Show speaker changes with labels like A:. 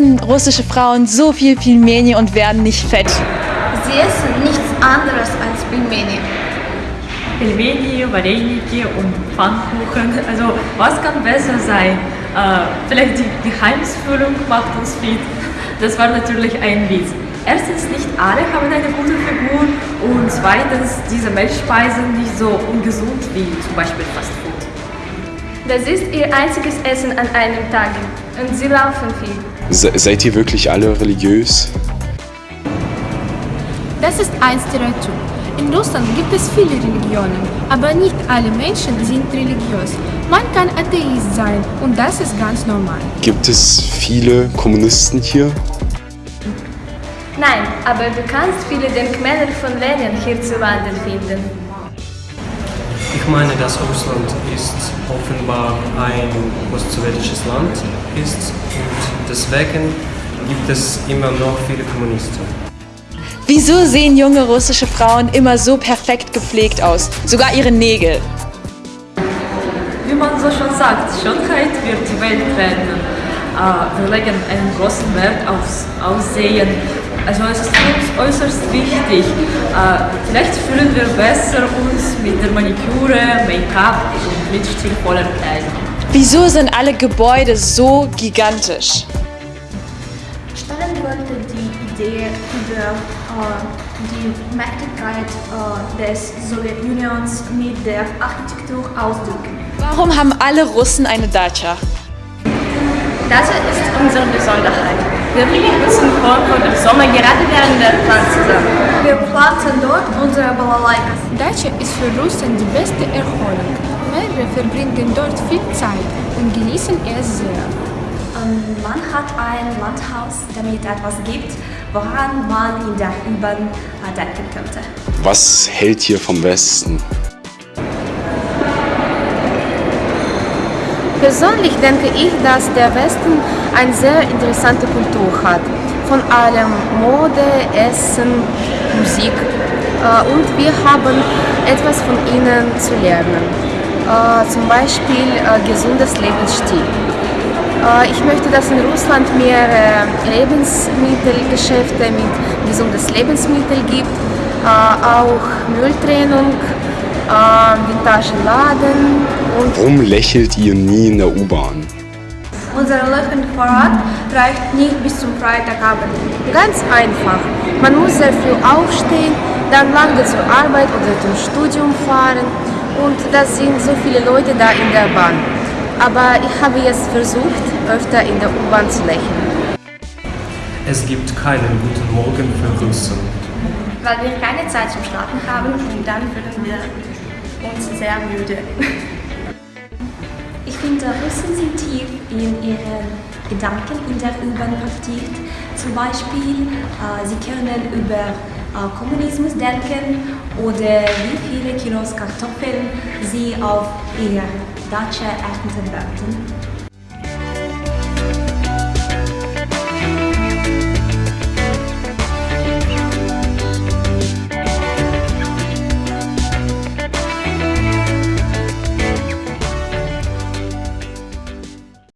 A: russische Frauen so viel Pilmeni und werden nicht fett?
B: Sie essen nichts anderes als Pilmeni.
C: Pelmeni, Vareniki und Pfannkuchen. Also was kann besser sein? Äh, vielleicht die Geheimsfüllung macht uns fit. Das war natürlich ein Witz. Erstens, nicht alle haben eine gute Figur und zweitens, diese Milchspeisen nicht so ungesund wie zum Beispiel Fast Food.
B: Das ist ihr einziges Essen an einem Tag und sie laufen viel.
D: Se seid ihr wirklich alle religiös?
E: Das ist ein Stereotyp. In Russland gibt es viele Religionen, aber nicht alle Menschen sind religiös. Man kann Atheist sein und das ist ganz normal.
D: Gibt es viele Kommunisten hier?
B: Nein, aber du kannst viele Denkmäler von Lenin hierzulande finden.
F: Ich meine, dass Russland ist offenbar ein postsowjetisches Land ist und deswegen gibt es immer noch viele Kommunisten.
A: Wieso sehen junge russische Frauen immer so perfekt gepflegt aus? Sogar ihre Nägel.
C: Wie man so schon sagt, Schönheit wird die Welt retten. Äh, wir legen einen großen Wert aufs Aussehen. Also es ist uns äußerst wichtig. Äh, vielleicht fühlen wir besser uns mit der Maniküre, Make-up und mit stilvoller Kleidung.
A: Wieso sind alle Gebäude so gigantisch?
B: Stalin wollte die Idee über äh, die Mächtigkeit äh, des Sowjetunions mit der Architektur ausdrücken.
A: Warum haben alle Russen eine Dacia?
B: Das ist unsere Besonderheit. Wir bringen unseren Korb im Sommer gerade während der Pflanzensaison. Wir pflanzen dort unsere Balalaikas.
E: Dacia ist für Russen die beste Erholung. Mehrere verbringen dort viel Zeit und genießen es sehr.
B: Ähm, Man hat ein Landhaus, damit etwas gibt, woran man in der U-Bahn äh, denken könnte.
D: Was hält hier vom Westen?
G: Persönlich denke ich, dass der Westen eine sehr interessante Kultur hat. Von allem Mode, Essen, Musik. Äh, Und wir haben etwas von ihnen zu lernen. Äh, Zum Beispiel äh, gesundes Lebensstil. Ich möchte, dass in Russland mehr Lebensmittelgeschäfte mit gesundes Lebensmittel gibt, auch Mülltrennung, äh, Vintageladen und
D: Warum lächelt ihr nie in der U-Bahn?
B: Unser Lachen vor Ort reicht nicht bis zum Freitagabend.
G: Ganz einfach. Man muss sehr früh aufstehen, dann lange zur Arbeit oder zum Studium fahren und das sind so viele Leute da in der Bahn. Aber ich habe jetzt versucht, öfter in der U-Bahn zu lächeln.
F: Es gibt keinen guten Morgen für Russen.
B: Weil wir keine Zeit zum Schlafen haben und dann fühlen wir uns sehr müde. Ich finde, Russen sind tief in ihren Gedanken in der U-Bahn vertieft. Zum Beispiel, äh, sie können über äh, Kommunismus denken oder wie viele Kilos Kartoffeln sie auf ihrer Datsche ernten werden.